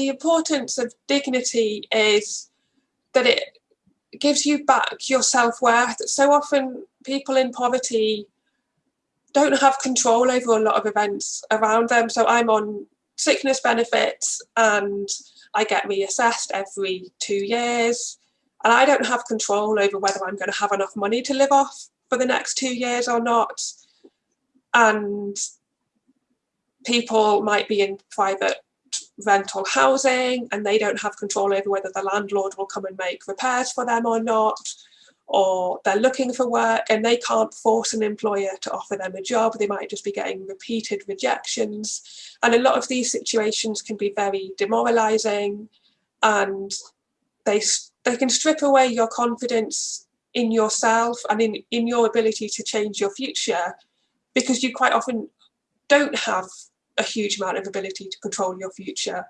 The importance of dignity is that it gives you back your self-worth. So often people in poverty don't have control over a lot of events around them. So I'm on sickness benefits and I get reassessed every two years and I don't have control over whether I'm going to have enough money to live off for the next two years or not. And people might be in private rental housing and they don't have control over whether the landlord will come and make repairs for them or not or they're looking for work and they can't force an employer to offer them a job. They might just be getting repeated rejections. And a lot of these situations can be very demoralizing and they, they can strip away your confidence in yourself and in, in your ability to change your future because you quite often don't have a huge amount of ability to control your future.